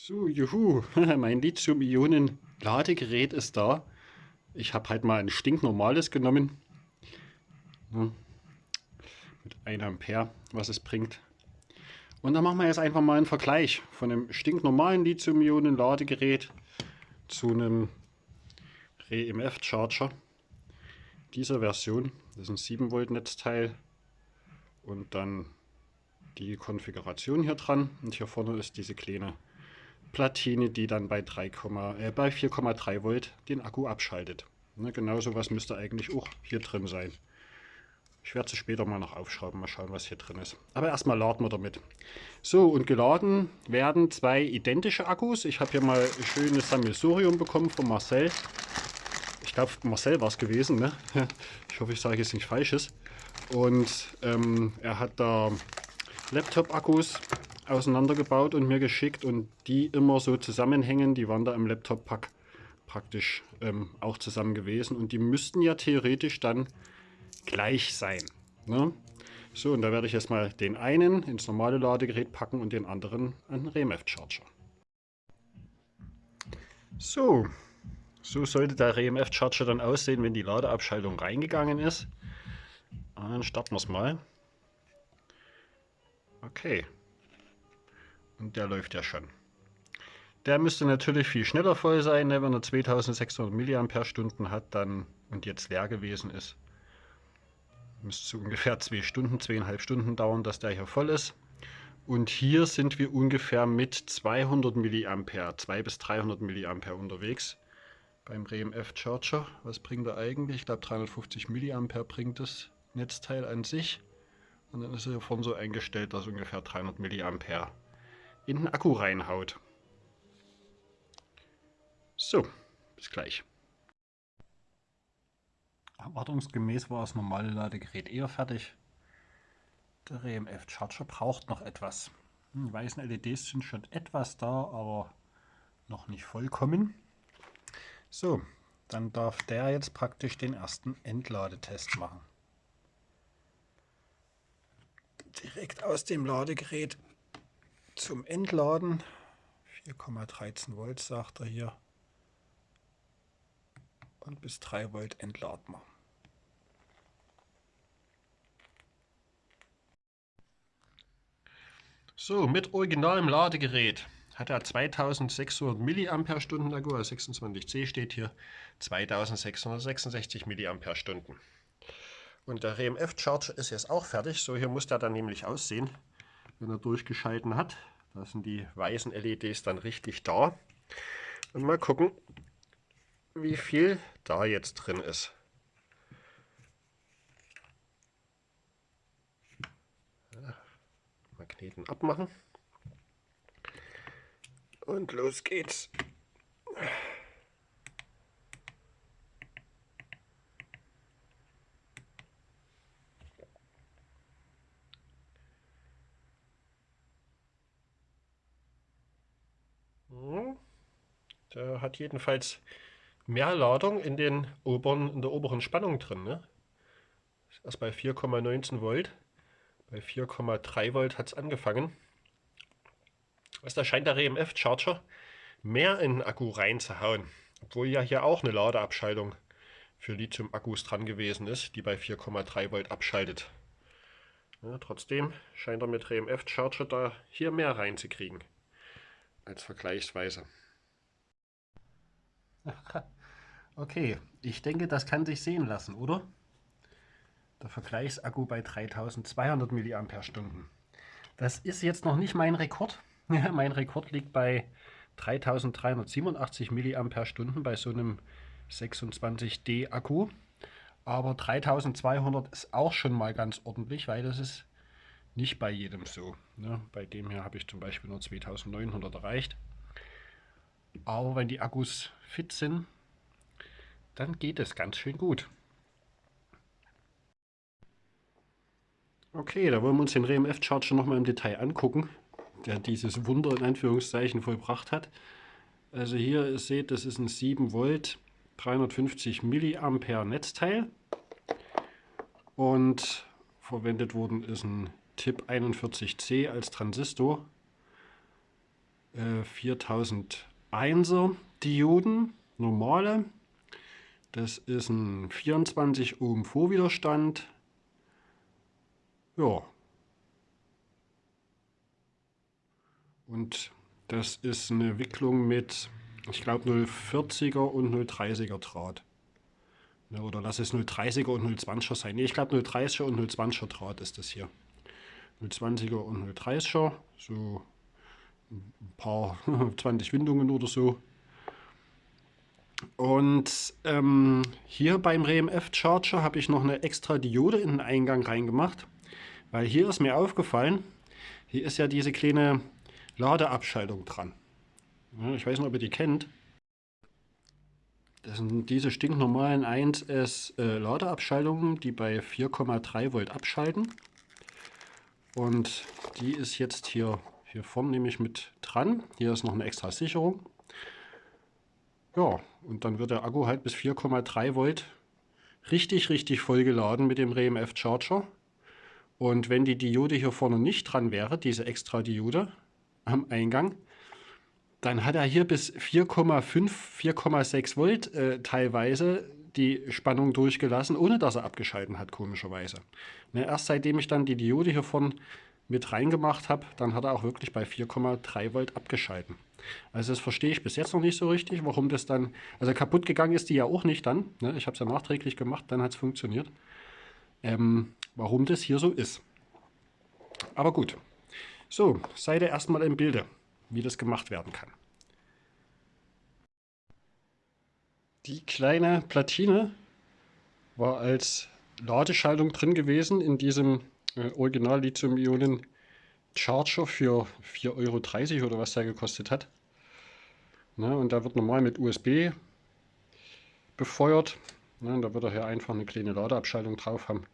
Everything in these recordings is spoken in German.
So, juhu, mein Lithium-Ionen-Ladegerät ist da. Ich habe halt mal ein stinknormales genommen. Mit 1 Ampere, was es bringt. Und dann machen wir jetzt einfach mal einen Vergleich von einem stinknormalen Lithium-Ionen-Ladegerät zu einem REMF-Charger dieser Version. Das ist ein 7 Volt Netzteil und dann die Konfiguration hier dran. Und hier vorne ist diese kleine Platine, die dann bei, äh, bei 4,3 Volt den Akku abschaltet. Ne, genau was müsste eigentlich auch hier drin sein. Ich werde es später mal noch aufschrauben, mal schauen, was hier drin ist. Aber erstmal laden wir damit. So, und geladen werden zwei identische Akkus. Ich habe hier mal ein schönes Sammelsurium bekommen von Marcel. Ich glaube, Marcel war es gewesen. Ne? Ich hoffe, ich sage jetzt nichts Falsches. Und ähm, er hat da Laptop-Akkus auseinandergebaut und mir geschickt und die immer so zusammenhängen. Die waren da im Laptop-Pack praktisch ähm, auch zusammen gewesen und die müssten ja theoretisch dann gleich sein. Ne? So, und da werde ich jetzt mal den einen ins normale Ladegerät packen und den anderen an den REMF-Charger. So, so sollte der REMF-Charger dann aussehen, wenn die Ladeabschaltung reingegangen ist. Dann starten wir es mal. Okay. Und der läuft ja schon. Der müsste natürlich viel schneller voll sein, ne? wenn er 2600 mAh hat dann und jetzt leer gewesen ist. Müsste ungefähr zwei Stunden, zweieinhalb Stunden dauern, dass der hier voll ist. Und hier sind wir ungefähr mit 200 mA, 2 bis 300 mA unterwegs beim RMF Charger. Was bringt er eigentlich? Ich glaube 350 mA bringt das Netzteil an sich. Und dann ist er hier vorne so eingestellt, dass ungefähr 300 mA in den Akku reinhaut. So, bis gleich. Erwartungsgemäß war das normale Ladegerät eher fertig. Der RMF Charger braucht noch etwas. Die hm, weißen LEDs sind schon etwas da, aber noch nicht vollkommen. So, dann darf der jetzt praktisch den ersten Entladetest machen. Direkt aus dem Ladegerät zum Entladen. 4,13 Volt sagt er hier und bis 3 Volt entladen wir. So, mit originalem Ladegerät hat er 2600 mAh Akku, also 26C steht hier, 2666 mAh. Und der RMF Charger ist jetzt auch fertig, so hier muss der dann nämlich aussehen, wenn er durchgeschalten hat. Da sind die weißen LEDs dann richtig da. Und mal gucken, wie viel da jetzt drin ist. Magneten abmachen. Und los geht's. Der hat jedenfalls mehr Ladung in, den oberen, in der oberen Spannung drin. Ne? Erst bei 4,19 Volt. Bei 4,3 Volt hat es angefangen. Also da scheint der RMF Charger mehr in den Akku reinzuhauen. Obwohl ja hier auch eine Ladeabschaltung für Lithium-Akkus dran gewesen ist, die bei 4,3 Volt abschaltet. Ja, trotzdem scheint er mit RMF Charger da hier mehr reinzukriegen als vergleichsweise. Okay, ich denke, das kann sich sehen lassen, oder? Der Vergleichsakku bei 3200 mAh. Das ist jetzt noch nicht mein Rekord. mein Rekord liegt bei 3387 mAh bei so einem 26D Akku. Aber 3200 ist auch schon mal ganz ordentlich, weil das ist nicht bei jedem so. Ne? Bei dem hier habe ich zum Beispiel nur 2900 erreicht. Aber wenn die Akkus fit sind, dann geht es ganz schön gut. Okay, da wollen wir uns den RMF Charger nochmal im Detail angucken, der dieses Wunder in Anführungszeichen vollbracht hat. Also hier ihr seht, das ist ein 7 Volt 350 Milliampere Netzteil und verwendet worden ist ein TIP 41C als Transistor äh, 4001er Dioden, normale. Das ist ein 24 Ohm Vorwiderstand. Ja. Und das ist eine Wicklung mit, ich glaube, 040er und 030er Draht. Ja, oder lass es 030er und 020er sein. Nee, ich glaube 030er und 020er Draht ist das hier. 020er und 030er, so ein paar 20 Windungen oder so. Und ähm, hier beim RMF Charger habe ich noch eine extra Diode in den Eingang reingemacht, weil hier ist mir aufgefallen, hier ist ja diese kleine Ladeabschaltung dran. Ich weiß nicht, ob ihr die kennt. Das sind diese stinknormalen 1S äh, Ladeabschaltungen, die bei 4,3 Volt abschalten. Und die ist jetzt hier, hier vorne nämlich mit dran. Hier ist noch eine extra Sicherung. Ja, und dann wird der Akku halt bis 4,3 Volt richtig, richtig voll geladen mit dem RMF Charger. Und wenn die Diode hier vorne nicht dran wäre, diese extra Diode am Eingang, dann hat er hier bis 4,5, 4,6 Volt äh, teilweise die Spannung durchgelassen, ohne dass er abgeschalten hat, komischerweise. Ne, erst seitdem ich dann die Diode hier vorne mit reingemacht habe, dann hat er auch wirklich bei 4,3 Volt abgeschalten. Also das verstehe ich bis jetzt noch nicht so richtig, warum das dann, also kaputt gegangen ist die ja auch nicht dann, ne? ich habe es ja nachträglich gemacht, dann hat es funktioniert, ähm, warum das hier so ist. Aber gut, so, seid ihr erstmal im Bilde, wie das gemacht werden kann. Die kleine Platine war als Ladeschaltung drin gewesen in diesem äh, Original Lithium-Ionen Charger für 4,30 Euro oder was der gekostet hat. Na, und da wird normal mit USB befeuert. Na, da wird er hier einfach eine kleine Ladeabschaltung drauf haben.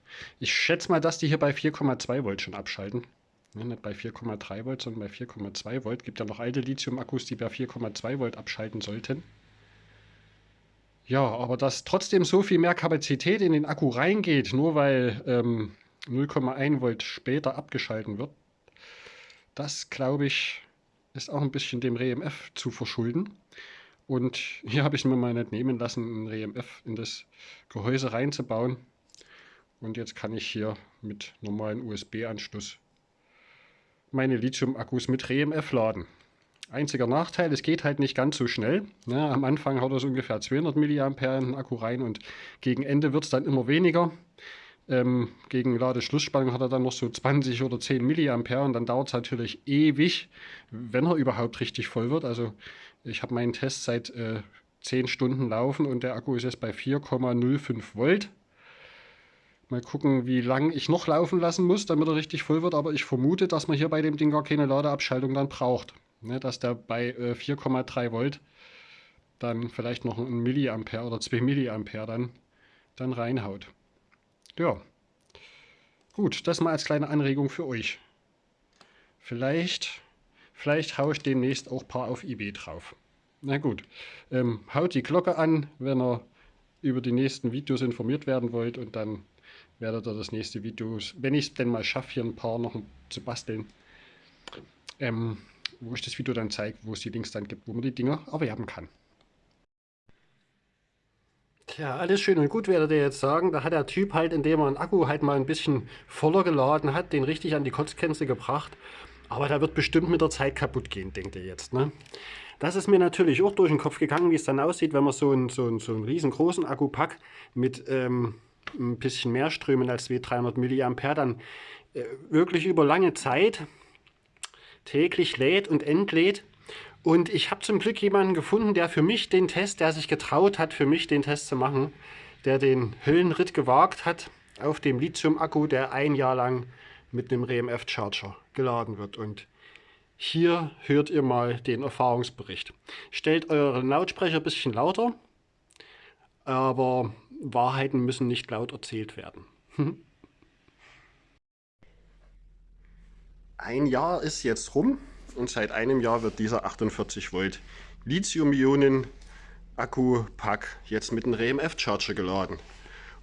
Ich schätze mal, dass die hier bei 4,2 Volt schon abschalten. Ja, nicht bei 4,3 Volt, sondern bei 4,2 Volt. Gibt ja noch alte Lithium-Akkus, die bei 4,2 Volt abschalten sollten. Ja, aber dass trotzdem so viel mehr Kapazität in den Akku reingeht, nur weil ähm, 0,1 Volt später abgeschalten wird, das glaube ich ist auch ein bisschen dem RMF zu verschulden. Und hier habe ich mir mal nicht nehmen lassen, ein RMF in das Gehäuse reinzubauen. Und jetzt kann ich hier mit normalen USB-Anschluss meine Lithium-Akkus mit RMF laden. Einziger Nachteil, es geht halt nicht ganz so schnell. Ja, am Anfang haut so ungefähr 200 mA in den Akku rein und gegen Ende wird es dann immer weniger. Ähm, gegen Ladeschlussspannung hat er dann noch so 20 oder 10 mA und dann dauert es natürlich ewig, wenn er überhaupt richtig voll wird. Also ich habe meinen Test seit äh, 10 Stunden laufen und der Akku ist jetzt bei 4,05 Volt. Mal gucken, wie lange ich noch laufen lassen muss, damit er richtig voll wird. Aber ich vermute, dass man hier bei dem Ding gar keine Ladeabschaltung dann braucht. Ne, dass der bei äh, 4,3 Volt dann vielleicht noch ein Milliampere oder 2 Milliampere dann, dann reinhaut. Ja. Gut, das mal als kleine Anregung für euch. Vielleicht, vielleicht haue ich demnächst auch ein paar auf eBay drauf. Na gut, ähm, haut die Glocke an, wenn ihr über die nächsten Videos informiert werden wollt und dann werdet ihr das nächste Video, wenn ich es denn mal schaffe, hier ein paar noch zu basteln, ähm, wo ich das Video dann zeige, wo es die Links dann gibt, wo man die Dinger erwerben kann. Tja, alles schön und gut werdet ihr jetzt sagen. Da hat der Typ halt, indem er einen Akku halt mal ein bisschen voller geladen hat, den richtig an die Kotzgrenze gebracht. Aber der wird bestimmt mit der Zeit kaputt gehen, denkt ihr jetzt. Ne? Das ist mir natürlich auch durch den Kopf gegangen, wie es dann aussieht, wenn man so einen, so einen, so einen riesengroßen Akkupack mit ähm, ein bisschen mehr Strömen als 300 mA dann äh, wirklich über lange Zeit täglich lädt und entlädt und ich habe zum Glück jemanden gefunden, der für mich den Test, der sich getraut hat, für mich den Test zu machen, der den Höllenritt gewagt hat auf dem Lithium-Akku, der ein Jahr lang mit einem RMF-Charger geladen wird. Und hier hört ihr mal den Erfahrungsbericht. Stellt euren Lautsprecher ein bisschen lauter, aber Wahrheiten müssen nicht laut erzählt werden. Ein Jahr ist jetzt rum und seit einem Jahr wird dieser 48 Volt Lithium-Ionen Akku-Pack jetzt mit einem RMF-Charger geladen.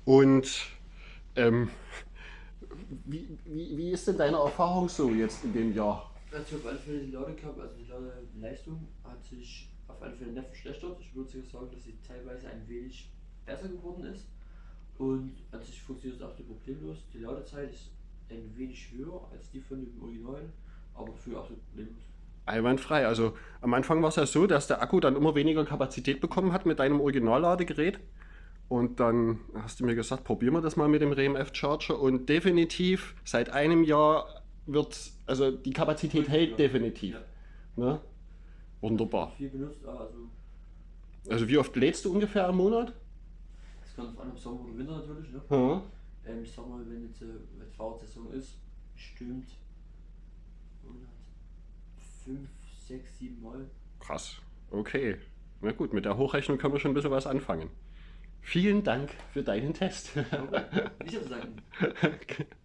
Und ähm, wie, wie, wie, ist denn deine Erfahrung so jetzt in dem Jahr? Also auf alle Fälle die Ladekabel, also die Ladeleistung hat sich auf alle Fälle nicht verschlechtert. Ich würde sogar sagen, dass sie teilweise ein wenig besser geworden ist. Und an sich funktioniert es auch problemlos. Die Ladezeit ist ein wenig höher als die von dem Original, aber für absolut problemlos. Einwandfrei. Also am Anfang war es ja so, dass der Akku dann immer weniger Kapazität bekommen hat mit deinem Originalladegerät. Und dann hast du mir gesagt, probieren wir das mal mit dem RMF Charger. Und definitiv seit einem Jahr wird, also die Kapazität hält definitiv. Ja. Ne? Wunderbar. Viel benutzt, also Also wie oft lädst du ungefähr im Monat? das kommt auf an, ob Sommer oder Winter natürlich. Ne? Ja. Ähm, ich sag mal, wenn jetzt äh, Fahrradsaison ist, stimmt 5, 6, 7 Mal. Krass. Okay. Na gut, mit der Hochrechnung können wir schon ein bisschen was anfangen. Vielen Dank für deinen Test. Okay. Nicht zu sagen.